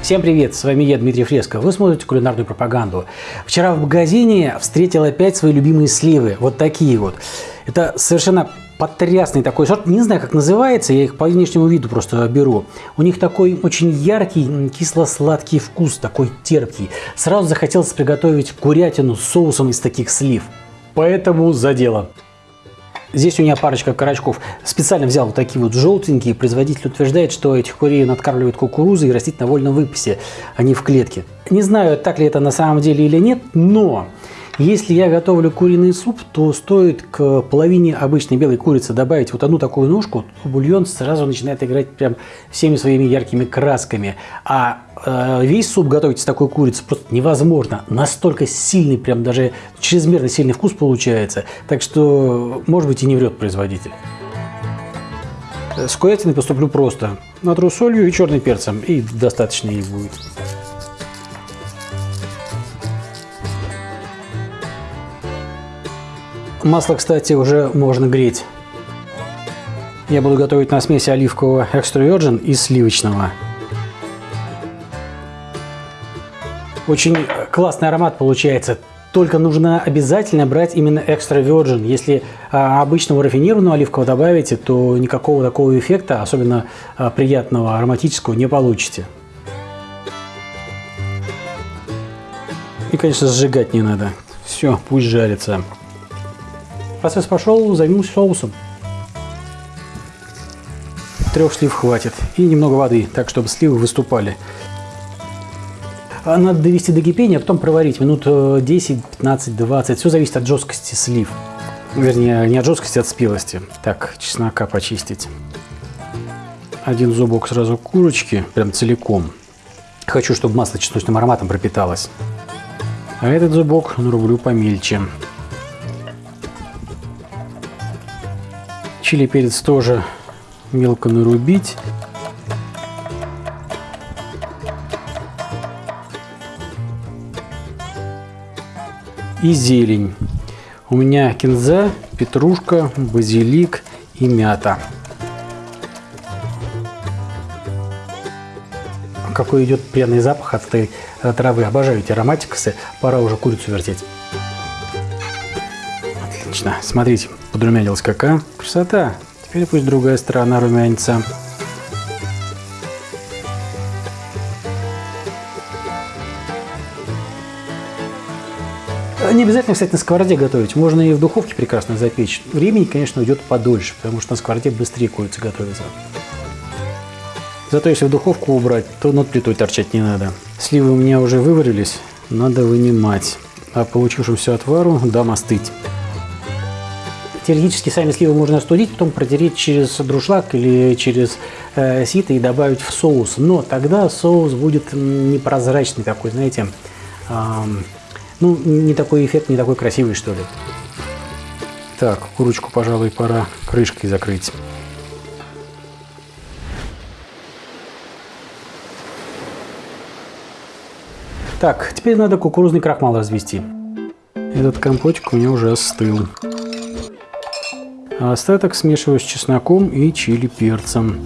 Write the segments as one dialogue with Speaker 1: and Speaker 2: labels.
Speaker 1: Всем привет, с вами я, Дмитрий Фреско. Вы смотрите кулинарную пропаганду. Вчера в магазине встретил опять свои любимые сливы. Вот такие вот. Это совершенно потрясный такой сорт. Не знаю, как называется, я их по внешнему виду просто беру. У них такой очень яркий, кисло-сладкий вкус, такой терпкий. Сразу захотелось приготовить курятину с соусом из таких слив. Поэтому за дело. Здесь у меня парочка карачков. Специально взял вот такие вот желтенькие. Производитель утверждает, что этих курей надкармливают кукурузой и растить на вольном выпасе, а не в клетке. Не знаю, так ли это на самом деле или нет, но если я готовлю куриный суп, то стоит к половине обычной белой курицы добавить вот одну такую ножку, бульон сразу начинает играть прям всеми своими яркими красками. А э, весь суп готовить с такой курицей просто невозможно. Настолько сильный, прям даже чрезмерно сильный вкус получается. Так что, может быть, и не врет производитель. С курятиной поступлю просто. Натру солью и черным перцем, и достаточно ей будет. Масло, кстати, уже можно греть. Я буду готовить на смеси оливкового extra virgin и сливочного. Очень классный аромат получается. Только нужно обязательно брать именно extra virgin. Если а, обычного рафинированного оливкового добавите, то никакого такого эффекта, особенно а, приятного ароматического, не получите. И, конечно, сжигать не надо. Все, пусть жарится. Процесс пошел, займусь соусом. Трех слив хватит. И немного воды, так чтобы сливы выступали. А надо довести до кипения, а потом проварить минут 10, 15, 20. Все зависит от жесткости слив. Вернее, не от жесткости, а от спелости. Так, чеснока почистить. Один зубок сразу курочки, прям целиком. Хочу, чтобы масло чесночным ароматом пропиталось. А этот зубок нарублю помельче. Чили перец тоже мелко нарубить. И зелень. У меня кинза, петрушка, базилик и мята. Какой идет пряный запах от этой травы. Обожаю эти ароматиксы. Пора уже курицу вертеть. Отлично. Смотрите, подрумянилась какая. Красота. Теперь пусть другая сторона румянится. Не обязательно, кстати, на сковороде готовить. Можно и в духовке прекрасно запечь. Времени, конечно, уйдет подольше, потому что на сковороде быстрее курица готовится. Зато если в духовку убрать, то над плитой торчать не надо. Сливы у меня уже выварились, надо вынимать. А получившемуся отвару дам остыть. Теоретически сами сливы можно остудить, потом протереть через друшлаг или через э, сито и добавить в соус. Но тогда соус будет непрозрачный такой, знаете, э, ну, не такой эффект, не такой красивый, что ли. Так, курочку, пожалуй, пора крышкой закрыть. Так, теперь надо кукурузный крахмал развести. Этот компотик у меня уже остыл. А остаток смешиваю с чесноком и чили перцем.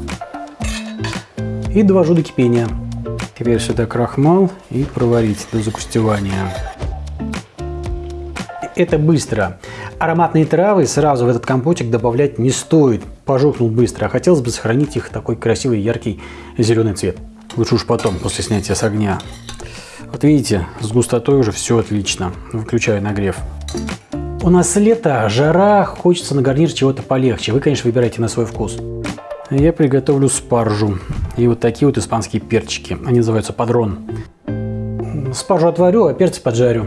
Speaker 1: И довожу до кипения. Теперь сюда крахмал и проварить до загустевания. Это быстро. Ароматные травы сразу в этот компотик добавлять не стоит. Пожухнул быстро, а хотелось бы сохранить их такой красивый яркий зеленый цвет. Лучше уж потом, после снятия с огня. Вот видите, с густотой уже все отлично. Выключаю нагрев. У нас лето, жара, хочется на гарнир чего-то полегче. Вы, конечно, выбирайте на свой вкус. Я приготовлю спаржу и вот такие вот испанские перчики. Они называются падрон. Спаржу отварю, а перцы поджарю.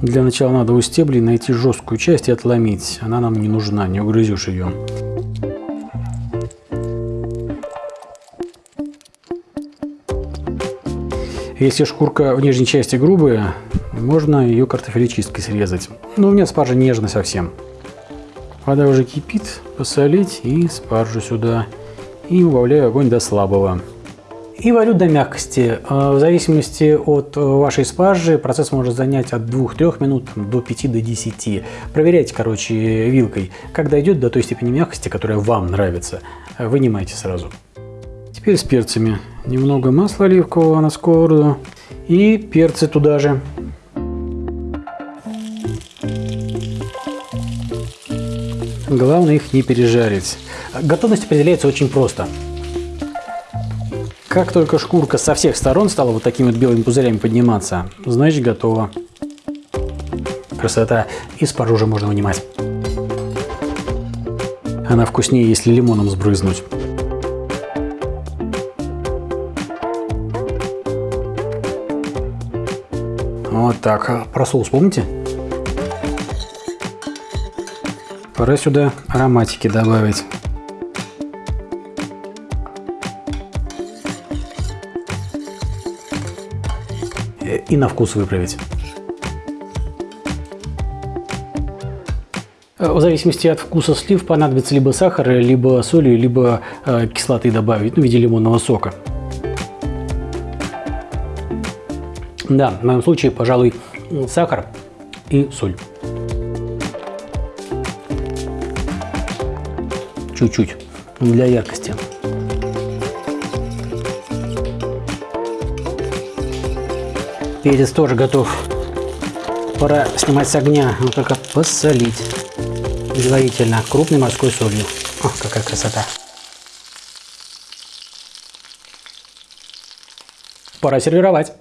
Speaker 1: Для начала надо у стеблей найти жесткую часть и отломить. Она нам не нужна, не угрызешь ее. Если шкурка в нижней части грубая, можно ее картофелечисткой срезать. Но у меня спаржа нежная совсем. Вода уже кипит, посолить и спаржу сюда. И убавляю огонь до слабого. И варю до мягкости. А, в зависимости от вашей спаржи процесс может занять от 2-3 минут до 5-10. До Проверяйте, короче, вилкой. Когда идет до той степени мягкости, которая вам нравится, вынимайте сразу. Теперь с перцами. Немного масла оливкового на сковороду. И перцы туда же. Главное их не пережарить. Готовность определяется очень просто. Как только шкурка со всех сторон стала вот такими вот белыми пузырями подниматься, значит готово. Красота. И спаржу уже можно вынимать. Она вкуснее, если лимоном сбрызнуть. Вот так. Про соус помните? Пора сюда ароматики добавить. И на вкус выправить. В зависимости от вкуса слив понадобится либо сахар, либо соли, либо э, кислоты добавить, ну, в виде лимонного сока. Да, в моем случае, пожалуй, сахар и соль. Чуть-чуть, для яркости. Перец тоже готов. Пора снимать с огня, ну только посолить предварительно крупной морской солью. О, какая красота! Пора сервировать.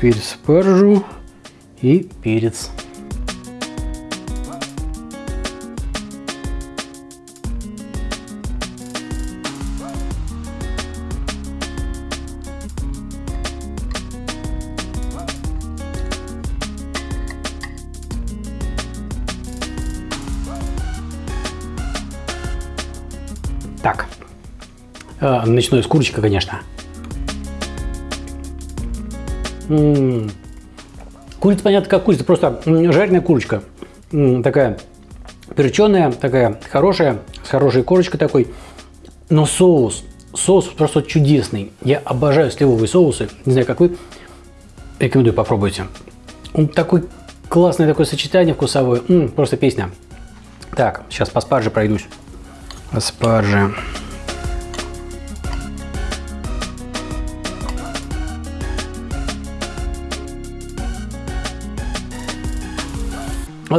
Speaker 1: Перец спаржу и перец. Так, э, начну с курочка, конечно. Курица, понятно, как курица, просто жареная курочка. Такая перченая, такая хорошая, с хорошей корочкой такой. Но соус, соус просто чудесный. Я обожаю сливовые соусы. Не знаю, как вы. Рекомендую, попробуйте. Он такой классное такое сочетание вкусовое. М -м, просто песня. Так, сейчас по спарже пройдусь. По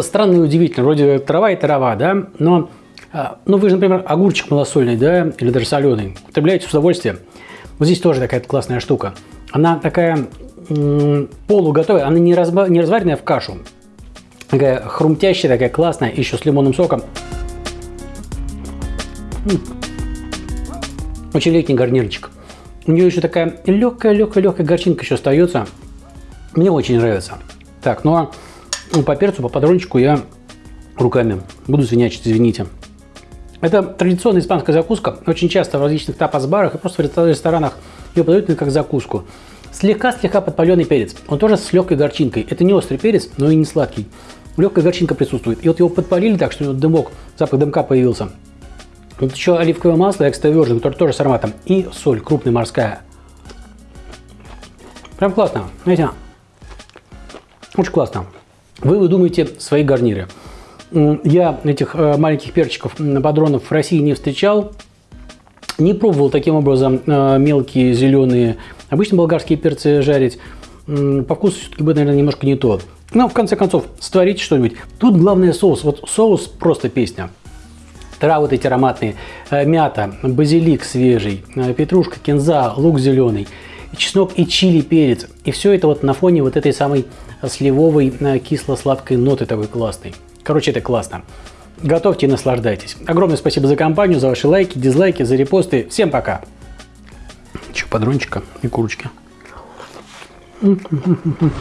Speaker 1: странно и удивительно. Вроде трава и трава, да, но а, ну, вы же, например, огурчик малосольный, да, или даже соленый, употребляете с удовольствием. Вот здесь тоже такая классная штука. Она такая полуготовая, она не, разба, не разваренная в кашу. Такая хрумтящая, такая классная, еще с лимонным соком. Очень летний гарнирчик. У нее еще такая легкая-легкая-легкая горчинка еще остается. Мне очень нравится. Так, ну а ну, по перцу, по патрончику я руками буду свинячить, извините. Это традиционная испанская закуска. Очень часто в различных тапас-барах и просто в ресторанах ее подают как закуску. Слегка-слегка подпаленный перец. Он тоже с легкой горчинкой. Это не острый перец, но и не сладкий. Легкая горчинка присутствует. И вот его подпалили так, что дымок, запах дымка появился. Вот еще оливковое масло экстра virgin, которое тоже с ароматом. И соль крупная морская. Прям классно. Знаете, очень классно. Вы выдумаете свои гарниры. Я этих э, маленьких перчиков, падронов в России не встречал. Не пробовал таким образом э, мелкие зеленые, обычно болгарские перцы жарить. По вкусу все-таки будет, наверное, немножко не то. Но в конце концов, створите что-нибудь. Тут главное соус. Вот соус просто песня. Травы эти ароматные. Э, мята, базилик свежий, петрушка, кинза, лук зеленый, чеснок и чили перец. И все это вот на фоне вот этой самой сливовой э, кисло-сладкой ноты такой классной. Короче, это классно. Готовьте и наслаждайтесь. Огромное спасибо за компанию, за ваши лайки, дизлайки, за репосты. Всем пока. Че, подрончика и курочки. Mm-hmm.